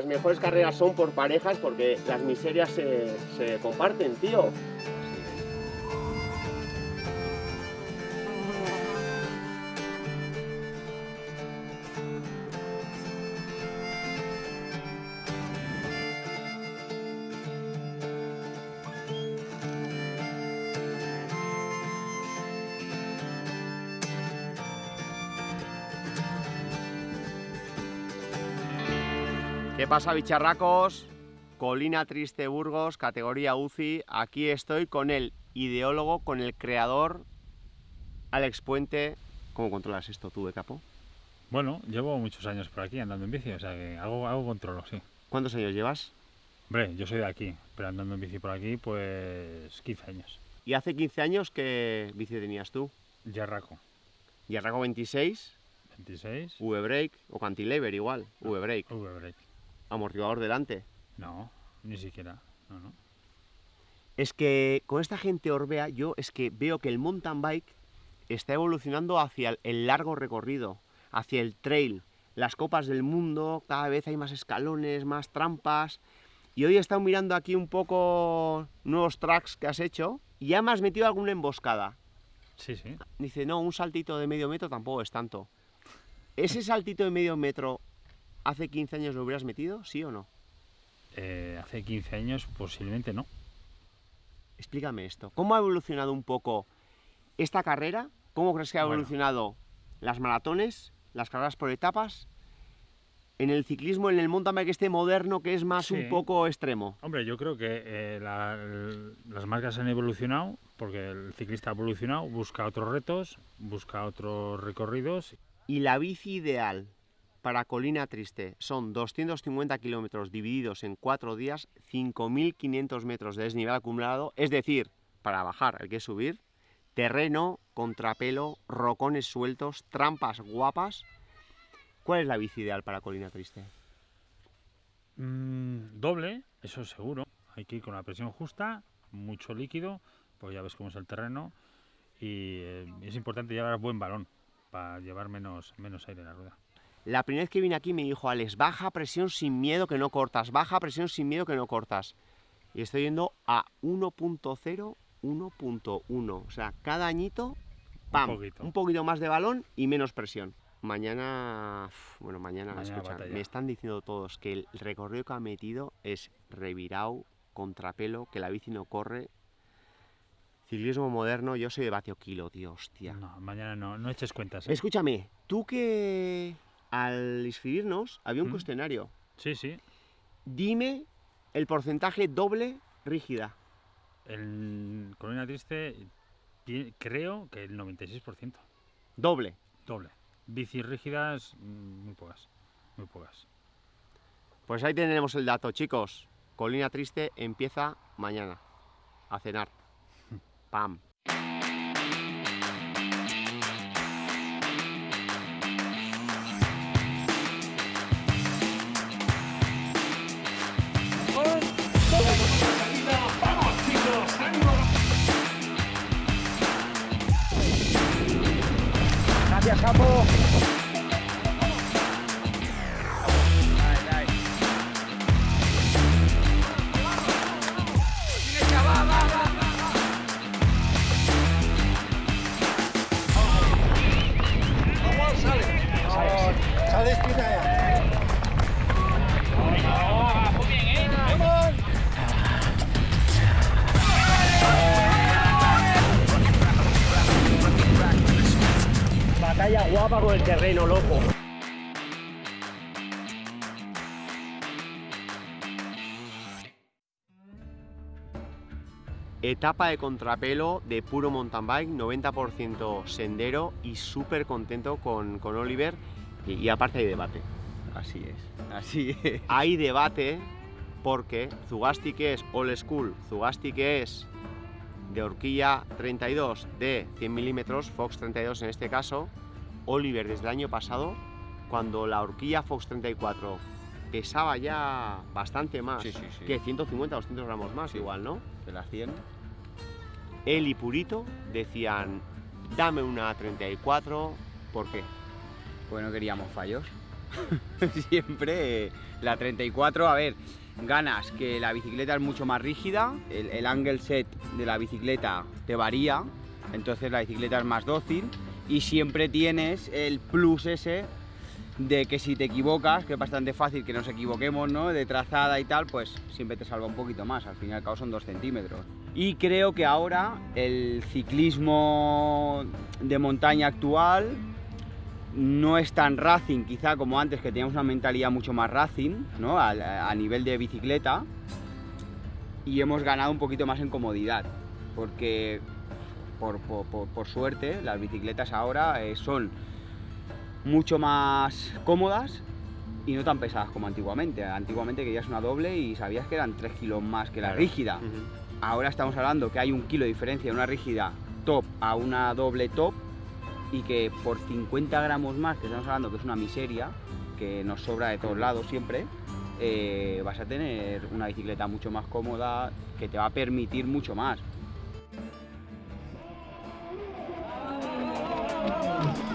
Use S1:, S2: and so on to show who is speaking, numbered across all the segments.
S1: Las mejores carreras son por parejas porque las miserias se, se comparten, tío. ¿Qué pasa, bicharracos? Colina Triste Burgos, categoría UCI. Aquí estoy con el ideólogo, con el creador, Alex Puente. ¿Cómo controlas esto tú, de capo?
S2: Bueno, llevo muchos años por aquí andando en bici, o sea que algo, algo controlo, sí.
S1: ¿Cuántos años llevas?
S2: Hombre, yo soy de aquí, pero andando en bici por aquí, pues 15 años.
S1: ¿Y hace 15 años qué bici tenías tú?
S2: Yarraco,
S1: Yarraco 26,
S2: 26,
S1: V-Brake o Cantilever igual, V-Brake.
S2: V-Brake.
S1: Amortiguador delante.
S2: No, ni siquiera, no, no.
S1: Es que con esta gente Orbea, yo es que veo que el mountain bike está evolucionando hacia el- largo recorrido, hacia el trail. Las copas del mundo, cada vez hay más escalones, más trampas. Y hoy he estado mirando aquí un poco nuevos tracks que has hecho y ya me has metido alguna emboscada.
S2: Sí, sí.
S1: Dice, no, un saltito de medio metro tampoco es tanto. ¿Ese saltito de medio metro hace 15 años lo hubieras metido, sí o no?
S2: Eh, hace 15 años posiblemente no.
S1: Explícame esto. ¿Cómo ha evolucionado un poco esta carrera? ¿Cómo crees que ha
S2: Bueno.
S1: evolucionado las maratones, las carreras por etapas? En el ciclismo, en el mountain bike este moderno que es más
S2: Sí.
S1: un poco extremo.
S2: Hombre, yo creo que eh, la- el- las marcas han evolucionado porque el ciclista ha evolucionado, busca otros retos, busca otros recorridos.
S1: Y la bici ideal para Colina Triste son 250 kilómetros divididos en cuatro días, 5.500 metros de desnivel acumulado, es decir, para bajar hay que subir, terreno, contrapelo, rocones sueltos, trampas guapas. ¿Cuál es la bici ideal para Colina Triste?
S2: Mm, doble, eso seguro. Hay que ir con la presión justa, mucho líquido, pues ya ves cómo es el terreno. Y eh, es importante llevar buen balón para llevar menos, menos aire en la rueda.
S1: La primera vez que vine aquí me dijo Alex, baja presión sin miedo que no cortas, baja presión sin miedo que no cortas. Y estoy yendo a 1.0, 1.1. O sea, cada añito, pam,
S2: poquito.
S1: un poquito más de balón y menos presión. Mañana, bueno, mañana,
S2: Mañana
S1: escucha, me están diciendo todos que el recorrido que ha metido es revirado, contrapelo, que la bici no corre. Ciclismo moderno, yo soy de vatio kilo, tío, hostia.
S2: No, mañana no, no eches cuentas. ¿eh?
S1: Escúchame, tú que al inscribirnos había un
S2: ¿Mm?
S1: cuestionario.
S2: Sí, sí.
S1: Dime el porcentaje doble rígida.
S2: Colina Triste creo que el 96%.
S1: Doble.
S2: Doble. Bicis rígidas, mm, muy pocas. Muy pocas.
S1: Pues ahí tenemos el dato, chicos. Colina Triste empieza mañana. A cenar. Pam. acabou. Con el terreno, loco. Etapa de contrapelo de puro mountain bike, 90% sendero y súper contento con, con Oliver. Y, y aparte hay debate.
S3: Así es, así es.
S1: Hay debate porque Zugasti que es old school, Zugasti que es de horquilla 32 de 100 milímetros, Fox 32 en este caso, Oliver desde el año pasado, cuando la horquilla Fox 34 pesaba ya bastante más,
S3: Sí, sí, sí.
S1: que 150 o 200 gramos más igual, ¿no?
S3: De las 100.
S1: Él y Purito decían, dame una 34, ¿por qué?
S3: Pues no queríamos fallos. Siempre eh, la 34, a ver, ganas que la bicicleta es mucho más rígida, el, el angle set de la bicicleta te varía, entonces la bicicleta es más dócil y siempre tienes el plus ese de que si te equivocas, que es bastante fácil que nos equivoquemos, ¿no? De trazada y tal, pues siempre te salva un poquito más, al fin y al cabo son dos centímetros. Y creo que ahora el ciclismo de montaña actual no es tan racing quizá como antes, que teníamos una mentalidad mucho más racing, ¿no? A, a nivel de bicicleta, y hemos ganado un poquito más en comodidad, porque por, por- por- por suerte las bicicletas ahora eh, son mucho más cómodas y no tan pesadas como antiguamente. Antiguamente querías una doble y sabías que eran 3 kilos más que la rígida. Ahora estamos hablando que hay un kilo de diferencia de una rígida top a una doble top y que por 50 gramos más, que estamos hablando que es una miseria, que nos sobra de todos lados siempre, eh, vas a tener una bicicleta mucho más cómoda que te va a permitir mucho más.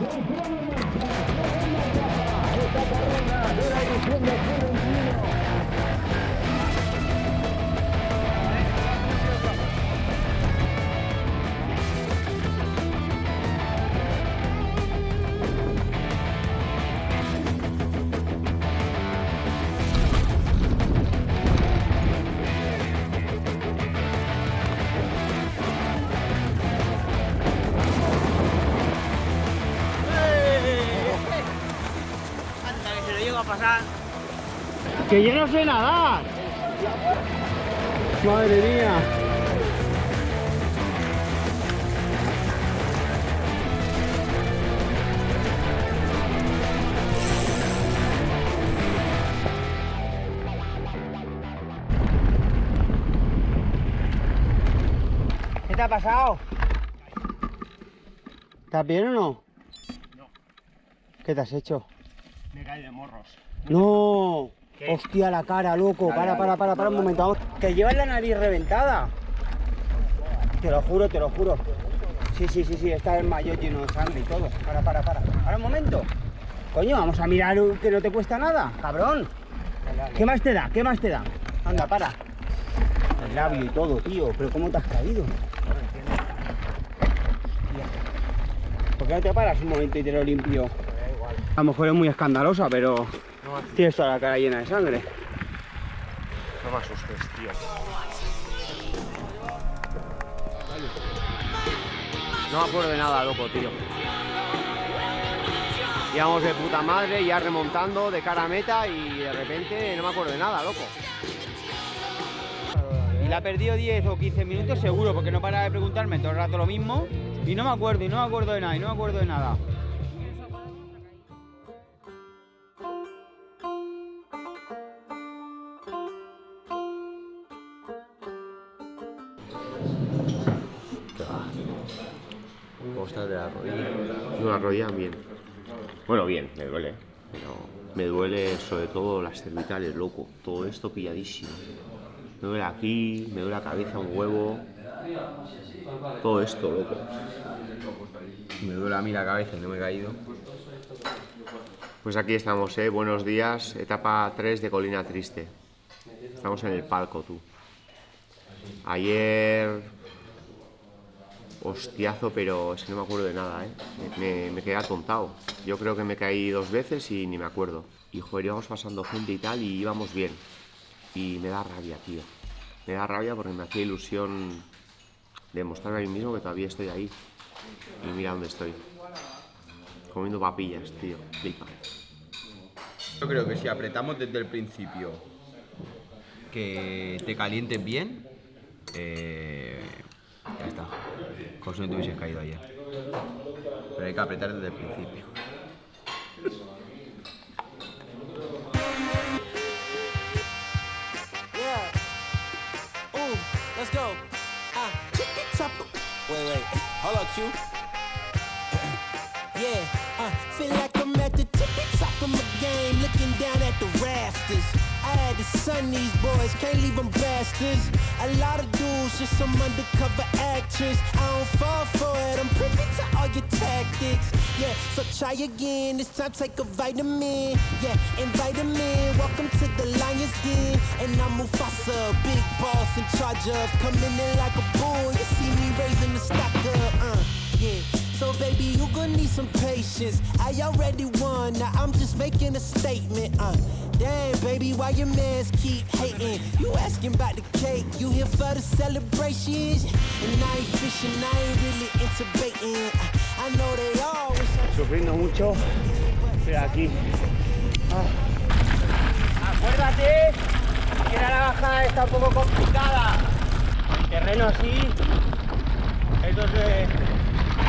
S1: Anda, ¡Que
S3: yo no sé nadar! ¡Madre mía! ¿Qué te ha pasado? ¿Estás bien o no?
S1: No.
S3: ¿Qué te has hecho?
S1: Me caí de morros.
S3: ¡No!
S1: ¿Qué?
S3: ¡Hostia, la cara, loco!
S1: Dale,
S3: para, para, para, para un momento. vamos. Que llevas la nariz reventada. Te lo juro, te lo juro. Sí, sí, sí, sí, está el mayor lleno de sangre y todo. Para, para, para. Para un momento. Coño, vamos a mirar que no te cuesta nada, cabrón. ¿Qué más te da? ¿Qué más te da? Anda, para. El labio y todo, tío. Pero ¿cómo te has caído? ¿Por qué no te paras un momento y te lo limpio? A lo mejor es muy escandalosa, pero tienes toda la cara llena de sangre.
S1: No me asustes, tío. No me acuerdo de nada, loco, tío. Íbamos de puta madre, ya remontando de cara a meta y de repente no me acuerdo de nada, loco.
S3: Y la ha perdido 10 o 15 minutos seguro, porque no para de preguntarme todo el rato lo mismo. Y no me acuerdo, y no me acuerdo de nada, y no me acuerdo de nada.
S1: ¿Cómo estás de la rodilla? No, la rodilla bien. Bueno, bien, me duele. Pero me duele sobre todo las cervicales, loco. Todo esto pilladísimo. Me duele aquí, me duele la cabeza, un huevo. Todo esto, loco.
S3: Me duele a mí la cabeza y no me he caído.
S1: Pues aquí estamos, ¿eh? Buenos días. Etapa 3 de Colina Triste. Estamos en el palco, tú. Ayer... Hostiazo, pero es que no me acuerdo de nada, ¿eh? Me, quedé atontado. Yo creo que me caí dos veces y ni me acuerdo. Y joder, íbamos pasando gente y tal y íbamos bien. Y me da rabia, tío. Me da rabia porque me hacía ilusión demostrarme a mí mismo que todavía estoy ahí. Y mira dónde estoy. Comiendo papillas, tío.
S3: Yo creo que si apretamos desde el principio que te calientes bien, eh, ya está. Como si no te hubieses caído ayer. Pero hay que apretar desde el principio.
S4: Yeah. Ooh, let's go. Top. Wait, wait. Hold up, Q. yeah. Uh, feel like I'm at the tippy top of my game, looking down at the rafters. I had to son these boys, can't leave them bastards. A lot of dudes, just some undercover actress. I don't fall for it, I'm privy to all your tactics. Yeah, so try again, this time take a vitamin. Yeah, invite them in, welcome to the lion's den. And I'm Mufasa, big boss in charge of coming in like a bull. You see me raising the stock up, uh, yeah. So baby, you gonna need some patience. I already won, now I'm just making a statement. Uh, damn, baby, why your mans keep hating? You asking about the cake, you here for the celebrations? And I ain't fishing, I ain't really into baiting. I know they all wish I
S1: Sufriendo mucho, pero aquí. Ah. Acuérdate que la bajada está un poco complicada. El terreno así es donde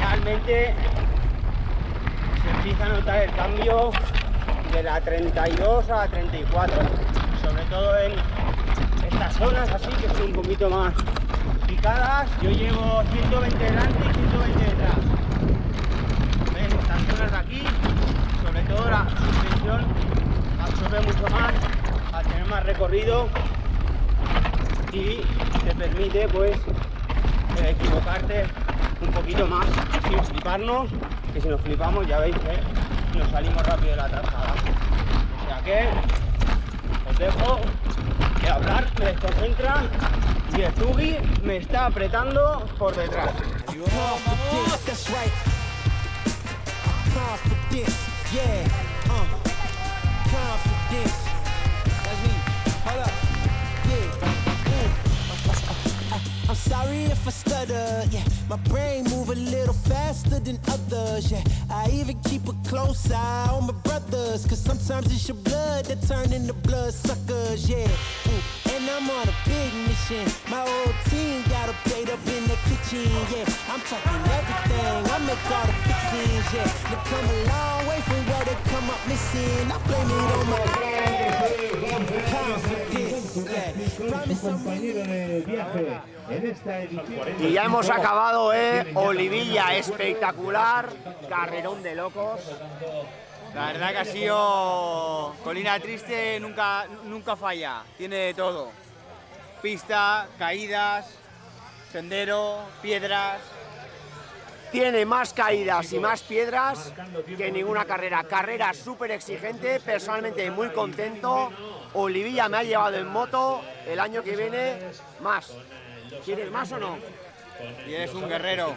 S1: realmente se empieza a notar el cambio de la 32 a la 34. Sobre todo en estas zonas así que son un poquito más picadas. Yo llevo 120 delante y 120 detrás. Estas zonas de aquí, sobre todo la suspensión absorbe mucho más al tener más recorrido y te permite pues eh, equivocarte un poquito más sin fliparnos, que si nos flipamos ya veis nos salimos rápido de la trazada. O sea que os dejo de hablar, me desconcentra y el me está apretando por detrás.
S4: I'm sorry if I stutter, yeah. My brain a little faster than others, yeah. I even keep a close eye on my brothers, cause sometimes it's your blood that turn into blood suckers, yeah. Mm. And I'm on a big mission. My whole team got a plate up in the kitchen, yeah. I'm talking everything, I make all the fixings, yeah. They come a long way from where they come up missing. I blame it on my
S5: de viaje en esta edición.
S1: Y ya hemos acabado, ¿eh? Olivilla espectacular, carrerón de locos.
S3: La verdad que ha sido colina triste, nunca, nunca falla, tiene de todo. Pista, caídas, sendero, piedras.
S1: Tiene más caídas y más piedras que ninguna carrera. Carrera súper exigente, personalmente muy contento. Olivilla me ha llevado en moto, el año que viene más. ¿Quieres más o no?
S3: Y eres un guerrero.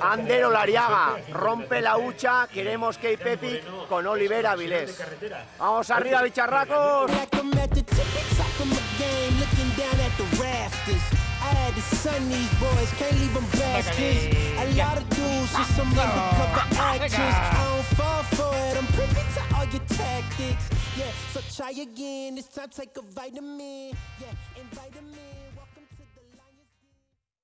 S1: Andero Lariaga, rompe la hucha, queremos Cape Epic con Olivera Vilés. Vamos arriba, bicharracos.
S4: Yeah, so try again. It's time to take a vitamin. Yeah, and vitamin.